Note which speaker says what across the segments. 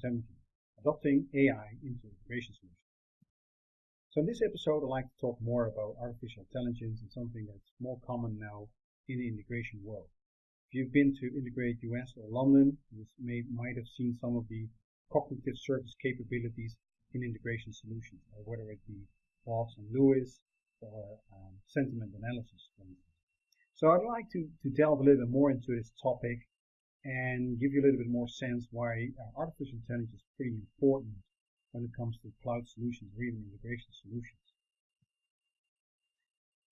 Speaker 1: 2017, Adopting AI into Integration Solutions. So in this episode, I'd like to talk more about artificial intelligence and something that's more common now in the integration world. If you've been to Integrate US or London, you may, might have seen some of the cognitive service capabilities in integration solutions, or whether it be Bot and LUIS or um, sentiment analysis. So I'd like to, to delve a little bit more into this topic and give you a little bit more sense why uh, artificial intelligence is pretty important when it comes to cloud solutions or even integration solutions.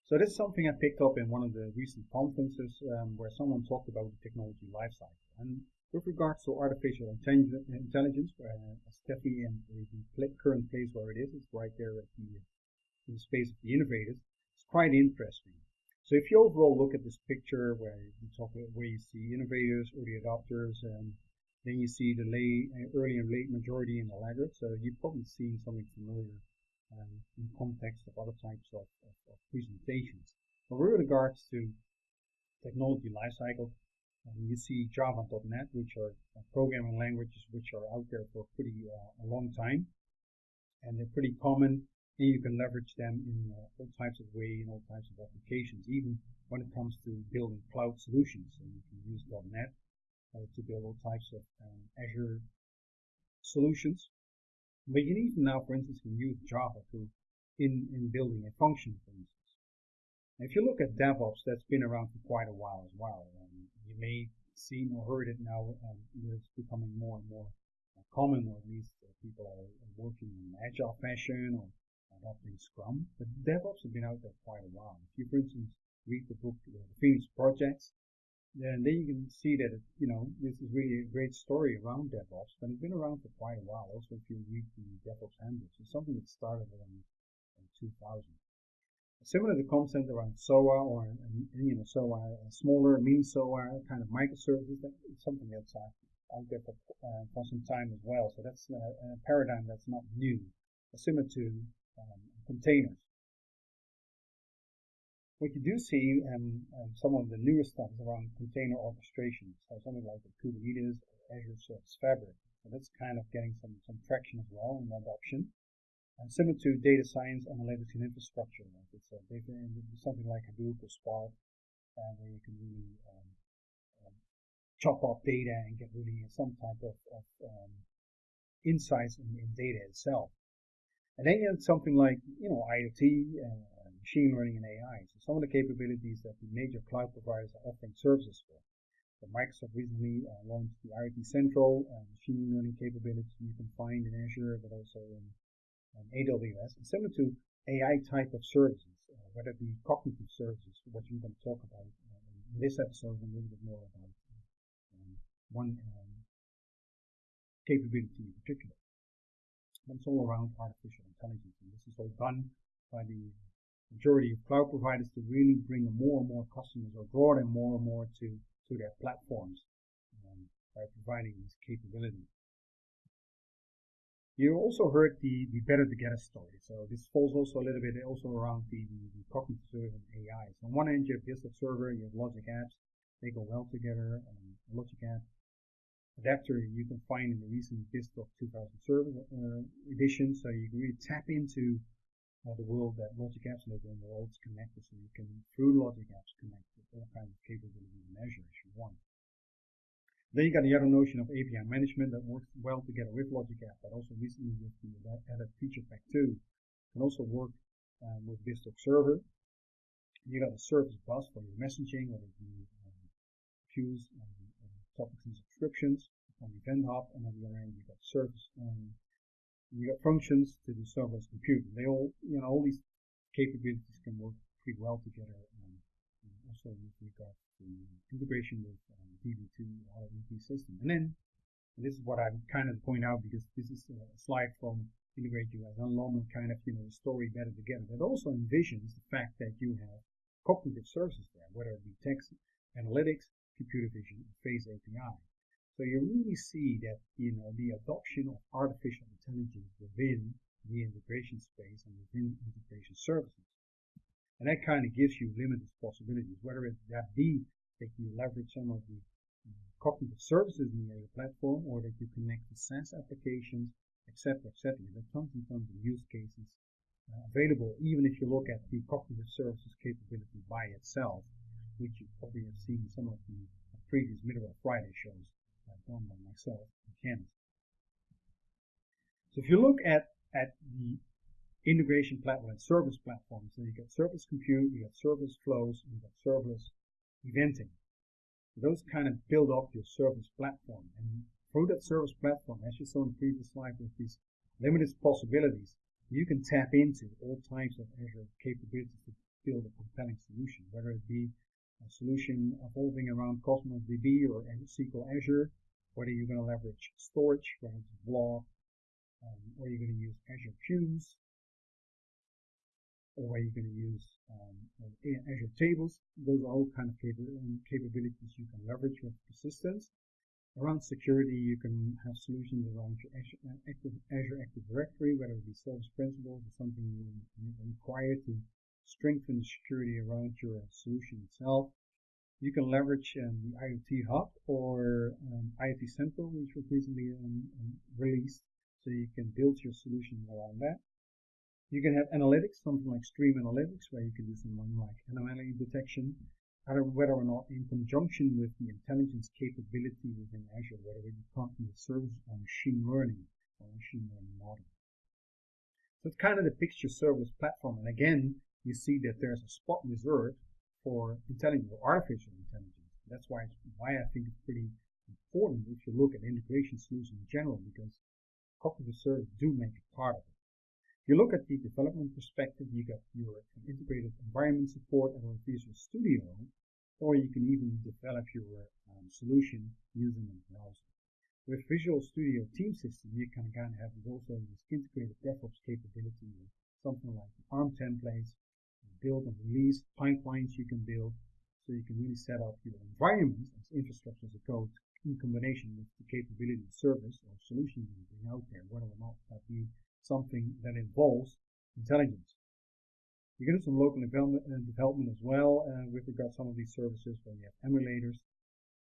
Speaker 1: So this is something I picked up in one of the recent conferences um, where someone talked about the technology lifecycle. And with regards to artificial intelligence, uh, Steffi and the current place where it is, it's right there at the, in the space of the innovators, it's quite interesting. So if you overall look at this picture where you talk about where you see innovators, early adopters, and then you see the late, early and late majority in the laggard. So you've probably seen something familiar um, in context of other types of, of, of presentations. But with regards to technology lifecycle, um, you see Java.NET, which are uh, programming languages which are out there for pretty uh, a long time, and they're pretty common and you can leverage them in uh, all types of way in all types of applications, even when it comes to building cloud solutions. So you can use .NET uh, to build all types of um, Azure solutions. But you even now, for instance, can use Java to in, in building a function, for instance. If you look at DevOps, that's been around for quite a while as well. Um, you may seen or heard it now, um, it's becoming more and more common, or at least uh, people are working in agile fashion or adopting Scrum, but DevOps has been out there quite a while. If you, for instance, read the book uh, The Phoenix Projects, then, then you can see that, it, you know, this is really a great story around DevOps, but it's been around for quite a while. Also, if you read the DevOps handbook, it's something that started around 2000. Similar to the concept around SOA or, you know, SOA, smaller, mini SOA kind of microservices, that's something that's uh, out there for, uh, for some time as well. So that's uh, a paradigm that's not new. Similar to um, containers. What you do see um, um, some of the newest stuff is around container orchestration, so something like the Kubernetes or Azure Service Fabric. So that's kind of getting some, some traction as well in adoption. And similar to data science, analytics, and infrastructure, like it's a data, something like Hadoop or Spark, uh, where you can really um, um, chop up data and get really some type of, of um, insights in, in data itself. And then you have something like, you know, IoT, and machine learning and AI. So some of the capabilities that the major cloud providers are offering services for. So Microsoft recently uh, launched the IoT Central uh, machine learning capability you can find in Azure, but also in, in AWS. And similar to AI type of services, uh, whether it be cognitive services, what we're going to talk about uh, in this episode, a little bit more about um, one um, capability in particular. It's all around artificial intelligence. And this is all done by the majority of cloud providers to really bring more and more customers or draw them more and more to, to their platforms um, by providing these capabilities. You also heard the, the better together story. So this falls also a little bit also around the, the, cognitive and AI. So on one end you have BizTalk Server, you have Logic Apps. They go well together. Um, Logic Apps adapter you can find in the recent BizTalk 2000 server uh, edition. So you can really tap into uh, the world that Logic Apps live in. They're all connected, so you can, through Logic Apps, connect with all kinds of capabilities and measure as you want. Then you got the other notion of API management that works well together with Logic Apps, but also recently with the added feature pack 2 can also work um, with BizTalk server. You got a service bus for your messaging, whether it be um, queues and topics and subscriptions on Event Hub, and on the other end you got service, and you got functions to do serverless computing. They all, you know, all these capabilities can work pretty well together, um, and also with regards to integration with um, DB2 or EP system. And then, and this is what I'm kind of point out because this is a slide from Integrate US and London kind of, you know, story better together. That also envisions the fact that you have cognitive services there, whether it be text analytics, computer vision Face API. So you really see that you know the adoption of artificial intelligence within the integration space and within integration services. And that kind of gives you limitless possibilities, whether it that be that you leverage some of the cognitive services in the Azure platform, or that you connect to SaaS applications, etc., etc. There are tons and tons of use cases uh, available, even if you look at the cognitive services capability by itself, which you probably have seen in some of the previous Middleware Friday shows uh, done by myself and Kent. So if you look at, at the integration platform and service platforms, so you get service compute, you get service flows, you get serverless eventing. Those kind of build up your service platform. And through that service platform, as you saw in the previous slide with these limited possibilities, you can tap into all types of Azure capabilities to build a compelling solution, whether it be a solution evolving around Cosmos DB or SQL Azure, whether you're going to leverage? Storage, whether it's blob, um, or you're going to use Azure Queues, or whether you're going to use um, Azure Tables. Those are all kind of um, capabilities you can leverage with persistence. Around security, you can have solutions around your Azure uh, Active, Azure Active Directory, whether it be service principals or something you require to strengthen the security around your solution itself. You can leverage um, the IoT Hub or um, IoT Central, which was recently um, um, released, so you can build your solution around that. You can have analytics, something like Stream Analytics, where you can do something like anomaly detection, whether or not in conjunction with the intelligence capability within Azure, whether it be cognitive service or machine learning or machine learning model. So it's kind of the picture service platform. And again, you see that there's a spot reserved for intelligence or artificial intelligence. That's why why I think it's pretty important if you look at integration solutions in general, because cognitive service do make it part of it. You look at the development perspective, you got your integrated environment support of Visual Studio, or you can even develop your um, solution using a browser. With Visual Studio Team System, you can kind of have also this integrated DevOps capability something like ARM templates, build and release pipelines you can build, so you can really set up your environment as infrastructure as a code in combination with the capability of service or solution you bring out there, whether or not that be something that involves intelligence. You can do some local development, uh, development as well uh, with regard to some of these services where you have emulators.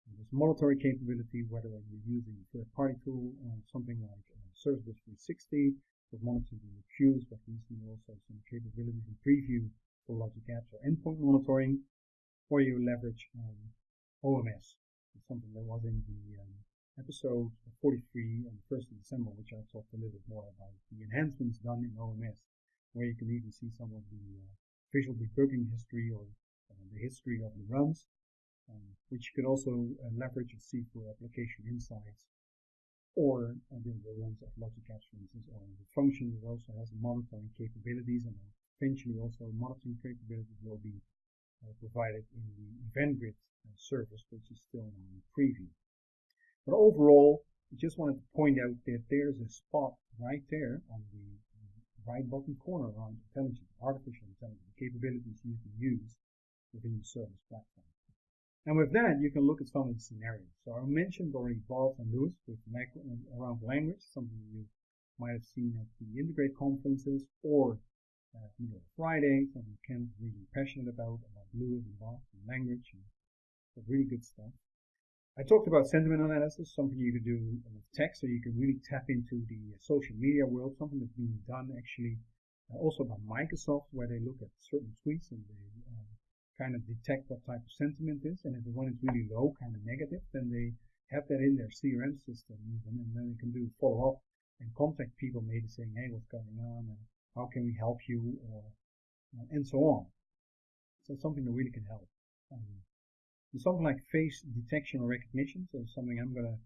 Speaker 1: And there's monitoring capability, whether you're using a third-party tool, uh, something like uh, Service Bus 360 for monitoring the queues, but recently also some capabilities in preview for logic apps or endpoint monitoring, or you leverage um, OMS. Something that was in the um, episode 43 on the 1st of December, which I talked a little bit more about the enhancements done in OMS where you can even see some of the uh, visual debugging history or uh, the history of the runs, um, which you can also uh, leverage and see for application insights or uh, the, the runs of Logic Apps, for instance, or the function that also has monitoring capabilities and eventually also monitoring capabilities will be uh, provided in the Event Grid uh, service, which is still in preview. But overall, I just wanted to point out that there's a spot right there on the right bottom corner around intelligence, artificial intelligence, capabilities you can use within your service platform. And with that, you can look at some of the scenarios. So I mentioned already Bot and LUIS with around language, something you might have seen at the Integrate conferences or uh, Friday, something Kent's really passionate about, about LUIS and Bot and language and really good stuff. I talked about sentiment analysis, something you can do with text, so you can really tap into the social media world, something that's being done actually uh, also by Microsoft, where they look at certain tweets and they uh, kind of detect what type of sentiment is, and if the one is really low, kind of negative, then they have that in their CRM system even, and then they can do follow up and contact people maybe saying, hey, what's going on, and how can we help you, or and so on. So something that really can help. Um, something like face detection or recognition, so something I'm going to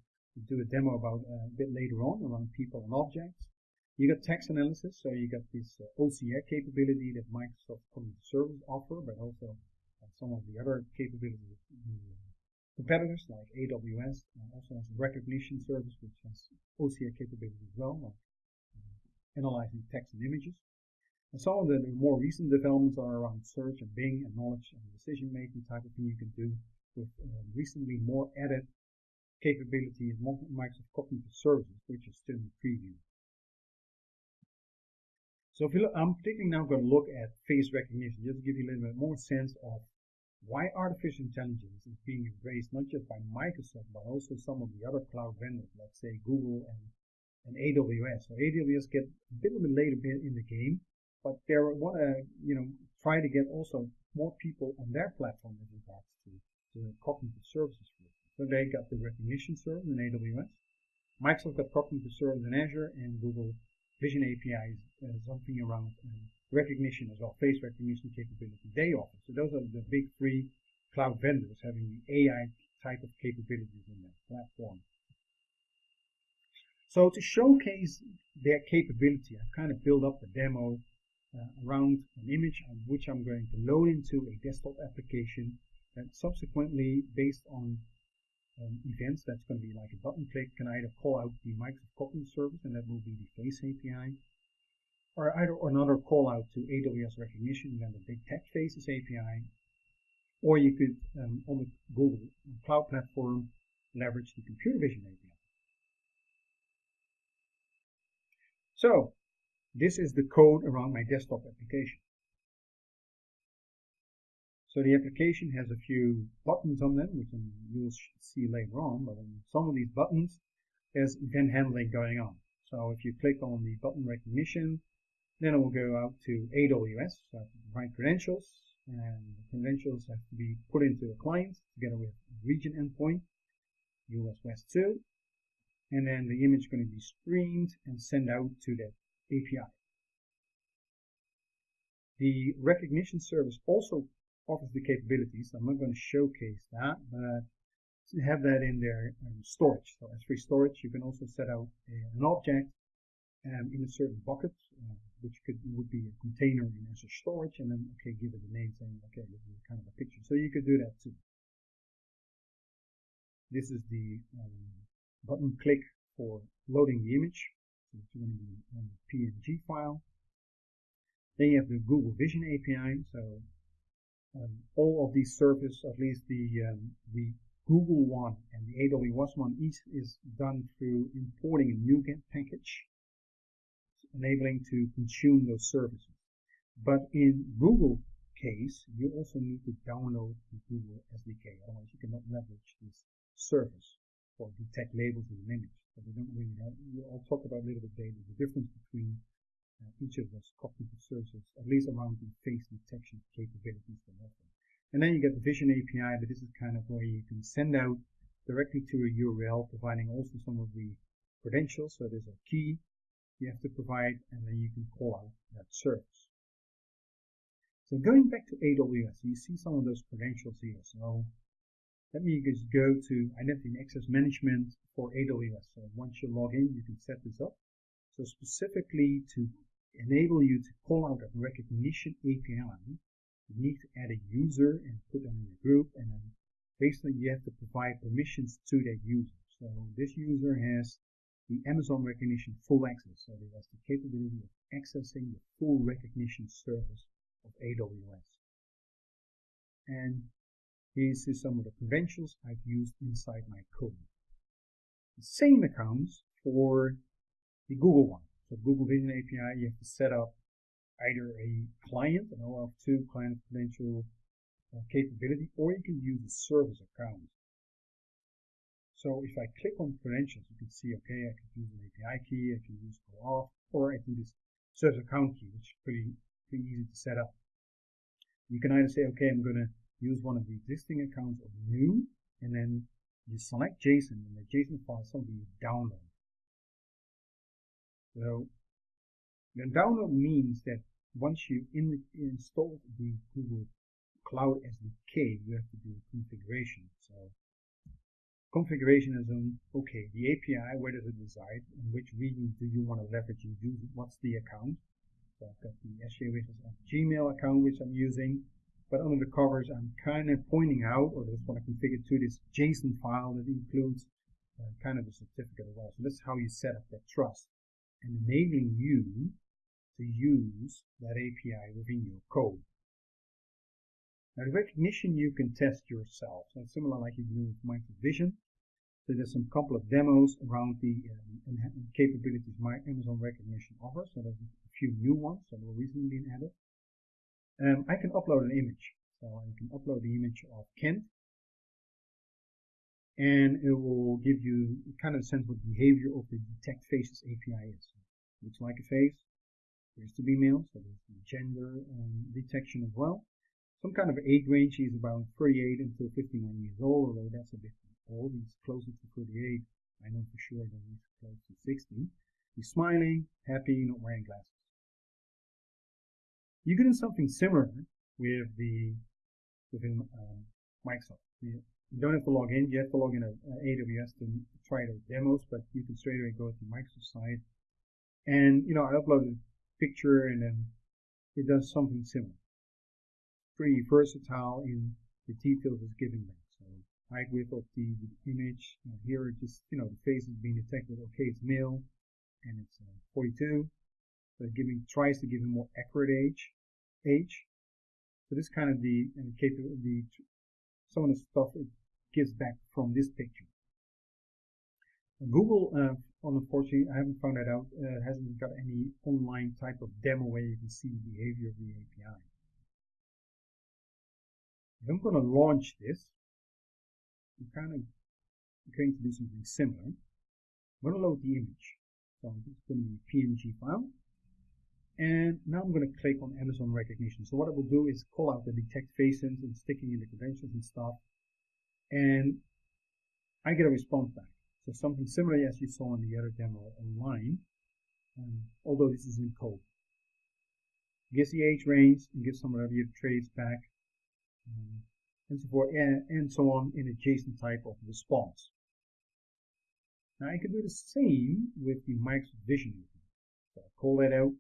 Speaker 1: do a demo about uh, a bit later on around people and objects. You got text analysis, so you got this uh, OCR capability that Microsoft Cognitive Service offer, but also uh, some of the other capabilities uh, competitors like AWS uh, also has a Rekognition service which has OCR capability as well, like analyzing text and images. And some of the more recent developments are around search and Bing and knowledge and decision making type of thing you can do with uh, recently more added capability in Microsoft Cognitive Services, which is still in preview. So if you look, I'm particularly now going to look at face recognition, just to give you a little bit more sense of why artificial intelligence is being embraced not just by Microsoft, but also some of the other cloud vendors, let's say Google and, and AWS. So AWS get a bit of a later bit in the game, but they want to, you know, try to get also more people on their platform as regards to, to cognitive services. So they got the Rekognition service in AWS. Microsoft got cognitive service in Azure, and Google Vision API is uh, something around um, recognition as well, face recognition capability they offer. So those are the big three cloud vendors having the AI type of capabilities in their platform. So to showcase their capability, I've kind of built up a demo uh, around an image which I'm going to load into a desktop application and subsequently based on um, events that's going to be like a button click can either call out the Microsoft Cognitive service and that will be the face API or either another call out to AWS Rekognition and then the detect faces API or you could um, on the Google Cloud platform leverage the computer vision API. So this is the code around my desktop application. So the application has a few buttons on them, which you'll see later on, but on some of these buttons, there's event handling going on. So if you click on the button Rekognition, then it will go out to AWS, so provide credentials, and the credentials have to be put into a client together with region endpoint, US West 2, and then the image is going to be streamed and sent out to that API. The Rekognition service also offers the capabilities. I'm not going to showcase that, but have that in their um, storage. So S3 storage, you can also set out an object um, in a certain bucket, uh, which could would be a container in Azure storage, and then okay, give it a name saying okay, this is kind of a picture. So you could do that too. This is the um, button click for loading the image. So it's going to be a PNG file. Then you have the Google Vision API. So um, all of these services, at least the um, the Google one and the AWS one, each is done through importing a NuGet package, enabling to consume those services. But in Google case, you also need to download the Google SDK, otherwise you cannot leverage this service or detect labels in an image. So they don't really have, I'll talk about a little bit later the difference between uh, each of those cognitive services, at least around the face detection capabilities they offer. And then you get the Vision API, but this is kind of where you can send out directly to a URL, providing also some of the credentials. So there's a key you have to provide, and then you can call out that service. So going back to AWS, you see some of those credentials here. So let me just go to Identity and Access Management for AWS. So once you log in, you can set this up. So specifically to enable you to call out a Rekognition API, you need to add a user and put them in a group, and then basically you have to provide permissions to that user. So this user has the Amazon Rekognition full access, so it has the capability of accessing the full Rekognition service of AWS. And here's some of the credentials I've used inside my code. The same accounts for the Google one. So Google Vision API, you have to set up either a client, an OAuth2 client credential uh, capability, or you can use a service account. So if I click on credentials, you can see, okay, I can use an API key, I can use OAuth, or I can use service account key, which is pretty, pretty easy to set up. You can either say, okay, I'm going to use one of the existing accounts or new, and then you select JSON, and the JSON file is something you download. So the download means that once you in, install the Google Cloud SDK, you have to do configuration. So configuration is on, okay, the API, where does it reside? In which region do you want to leverage and use? What's the account? So I've got the SJ Gmail account, which I'm using. But under the covers, I'm kind of pointing out, or just want to configure to this JSON file that includes uh, kind of a certificate as well. So that's how you set up that trust and enabling you to use that API within your code. Now the Rekognition you can test yourself. So similar like you do with Microsoft Vision. So there's some couple of demos around the um, capabilities my Amazon Rekognition offers. So there's a few new ones that were recently been added. Um, I can upload an image. So I can upload the image of Kent and it will give you kind of a sense what the behavior of the detect faces API is. Looks like a face, appears to be male, so there's the gender um, detection as well. Some kind of age range, he's about 38 until 59 years old, although that's a bit old, he's closer to 38, I know for sure that he's close to 60. He's smiling, happy, not wearing glasses. You can do something similar with the within um, Microsoft. You, you, don't have to log in. You have to log in at AWS to try the demos, but you can straight away go to Microsoft site. And you know, I uploaded a picture, and then it does something similar. Pretty versatile in the details it's giving back. So height width of the, the image. Uh, here, just you know, the face is being detected. Okay, it's male, and it's uh, 42. Giving tries to give him more accurate age. Age. So this kind of the uh, the some of the stuff it gives back from this picture. Google, uh, unfortunately, I haven't found that out, uh, hasn't got any online type of demo where you can see the behavior of the API. If I'm going to launch this, I'm kind of going to do something similar. I'm going to load the image. So it's going to be a PNG file. And now I'm going to click on Amazon Rekognition. So what I will do is call out the detect faces and sticking in the credentials and stuff. And I get a response back. So something similar as you saw in the other demo online, um, although this is in code. It gives the age range and gives some of the traits back, um, and so forth, and, and so on in a JSON type of response. Now I can do the same with the Microsoft Vision. So I call that out,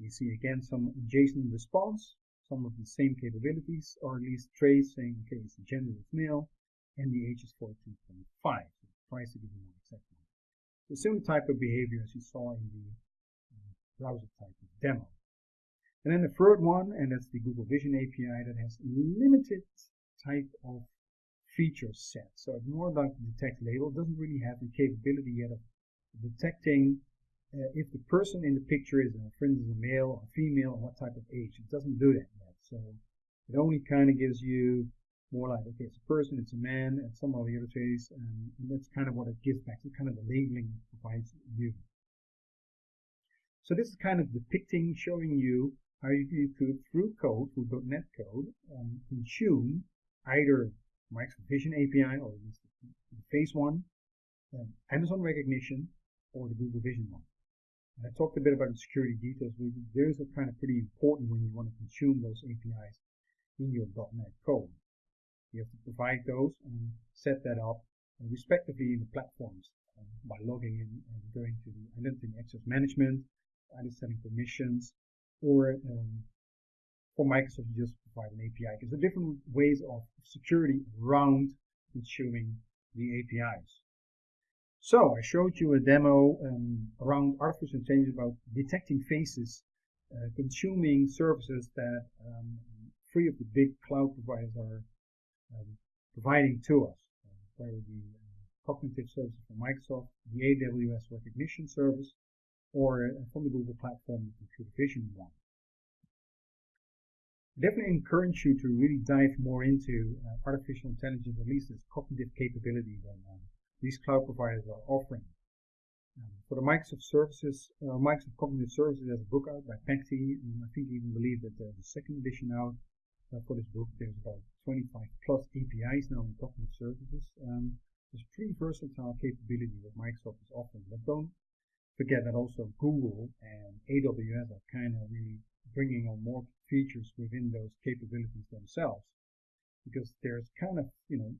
Speaker 1: you see again some JSON response, some of the same capabilities, or at least traits saying, okay, it's the gender is male, and the age is 14.5. So it tries to give you more exact one. The same type of behavior as you saw in the uh, browser type of demo. And then the third one, and that's the Google Vision API that has limited type of feature set. So it's more the detect label. It doesn't really have the capability yet of detecting uh, if the person in the picture is, a, for instance, a male or female, and what type of age. It doesn't do that yet. So it only kind of gives you more like, okay, it's a person, it's a man, and some of the other traits, and that's kind of what it gives back. So kind of the labeling it provides you. So this is kind of depicting, showing you how you, you could, through code, through .NET code, um, consume either Microsoft Vision API, or at least the face one, um, Amazon Rekognition, or the Google Vision one. I talked a bit about the security details. Those are kind of pretty important when you want to consume those APIs in your .NET code. You have to provide those and set that up respectively in the platforms uh, by logging in and going to the identity access management, either setting permissions, or um, for Microsoft, you just provide an API. Because there are different ways of security around consuming the APIs. So I showed you a demo um, around artificial intelligence about detecting faces, uh, consuming services that um, three of the big cloud providers are um, providing to us. Uh, the uh, cognitive services from Microsoft, the AWS Rekognition service, or uh, from the Google platform, the computer vision one. I definitely encourage you to really dive more into uh, artificial intelligence, at least its cognitive capability than um, these cloud providers are offering. Um, for the Microsoft services, uh, Microsoft Cognitive Services, there's a book out by Packt, and I think even believe that there's a second edition out uh, for this book. There's about 25 plus APIs now in Cognitive Services. Um, there's pretty versatile capability that Microsoft is offering. But don't forget that also Google and AWS are kind of really bringing on more features within those capabilities themselves because there's kind of, you know,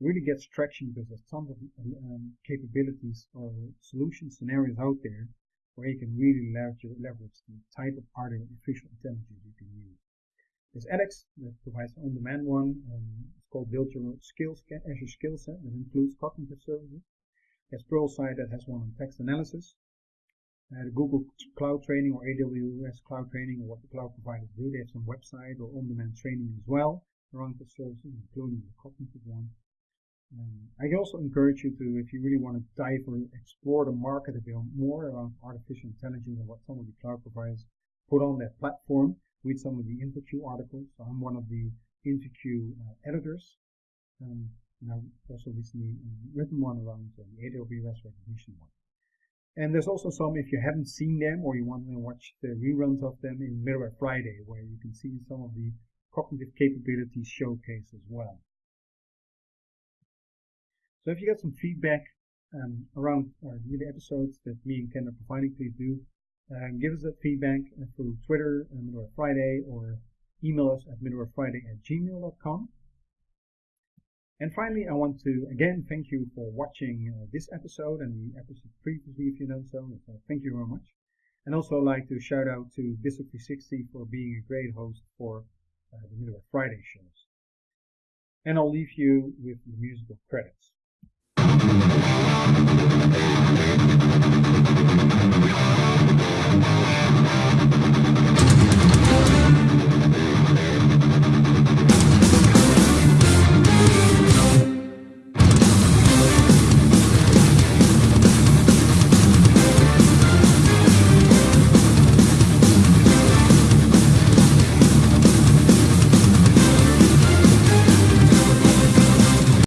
Speaker 1: really gets traction because there's tons of um, capabilities or solution scenarios out there where you can really leverage, leverage the type of artificial intelligence you can use. There's edX that provides an on-demand one. Um, it's called Build Your Skills, Azure Skill Set that includes cognitive services. There's Pluralsight that has one on text analysis. Uh, the Google Cloud Training or AWS Cloud Training or what the cloud providers do. They have some website or on-demand training as well around the services, including the cognitive one. Um, I also encourage you to, if you really want to dive or explore the market a bit more around artificial intelligence and what some of the cloud providers put on their platform, with some of the InfoQ articles. So I'm one of the InfoQ uh, editors. Um, and I've also recently um, written one around uh, the AWS Rekognition one. And there's also some, if you haven't seen them or you want to watch the reruns of them in Middleware Friday, where you can see some of the cognitive capabilities showcased as well. So if you get some feedback um, around uh, the episodes that me and Kent are providing, please do uh, give us that feedback uh, through Twitter, uh, Middleware Friday, or email us at middlewarefriday at gmail.com. And finally, I want to again thank you for watching uh, this episode and the episode previously if you know so. so. Thank you very much. And also like to shout out to BizTalk360 for being a great host for uh, the Middleware Friday shows. And I'll leave you with the musical credits.